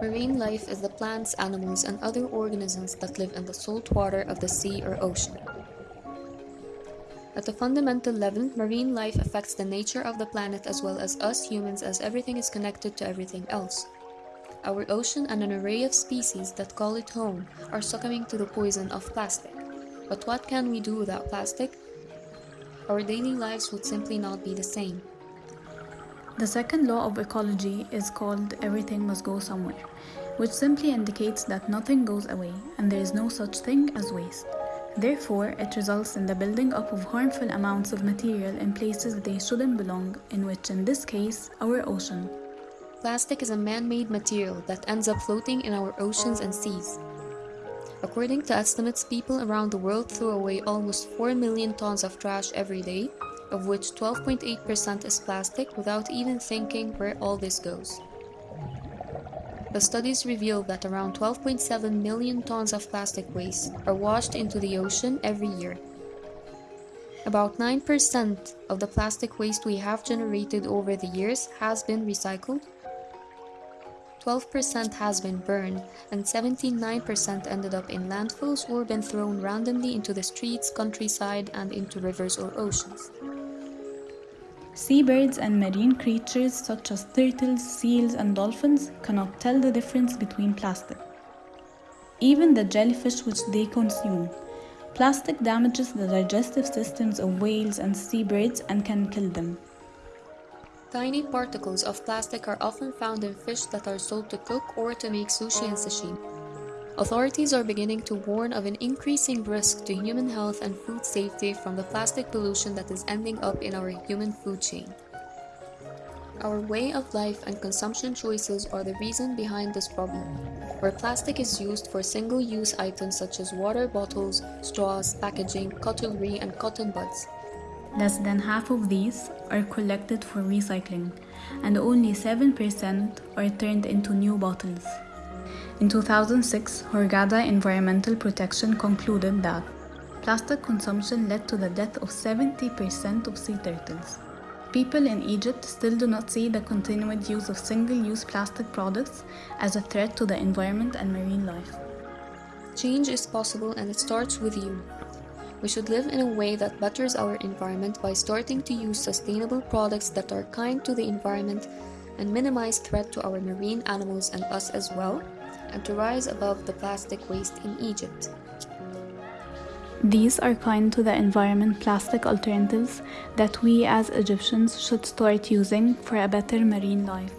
Marine life is the plants, animals, and other organisms that live in the salt water of the sea or ocean. At a fundamental level, marine life affects the nature of the planet as well as us humans as everything is connected to everything else. Our ocean and an array of species that call it home are succumbing to the poison of plastic. But what can we do without plastic? Our daily lives would simply not be the same. The second law of ecology is called everything must go somewhere, which simply indicates that nothing goes away and there is no such thing as waste. Therefore, it results in the building up of harmful amounts of material in places they shouldn't belong, in which, in this case, our ocean. Plastic is a man-made material that ends up floating in our oceans and seas. According to estimates, people around the world throw away almost 4 million tons of trash every day, of which 12.8% is plastic without even thinking where all this goes. The studies reveal that around 12.7 million tons of plastic waste are washed into the ocean every year. About 9% of the plastic waste we have generated over the years has been recycled, 12% has been burned, and 79% ended up in landfills or been thrown randomly into the streets, countryside, and into rivers or oceans. Seabirds and marine creatures such as turtles, seals, and dolphins cannot tell the difference between plastic. Even the jellyfish which they consume. Plastic damages the digestive systems of whales and seabirds and can kill them. Tiny particles of plastic are often found in fish that are sold to cook or to make sushi and sashimi. Authorities are beginning to warn of an increasing risk to human health and food safety from the plastic pollution that is ending up in our human food chain. Our way of life and consumption choices are the reason behind this problem, where plastic is used for single-use items such as water bottles, straws, packaging, cutlery, and cotton buds. Less than half of these are collected for recycling, and only 7% are turned into new bottles. In 2006, Hurghada Environmental Protection concluded that plastic consumption led to the death of 70% of sea turtles. People in Egypt still do not see the continued use of single-use plastic products as a threat to the environment and marine life. Change is possible and it starts with you. We should live in a way that betters our environment by starting to use sustainable products that are kind to the environment and minimize threat to our marine animals and us as well, and to rise above the plastic waste in Egypt. These are kind to the environment plastic alternatives that we as Egyptians should start using for a better marine life.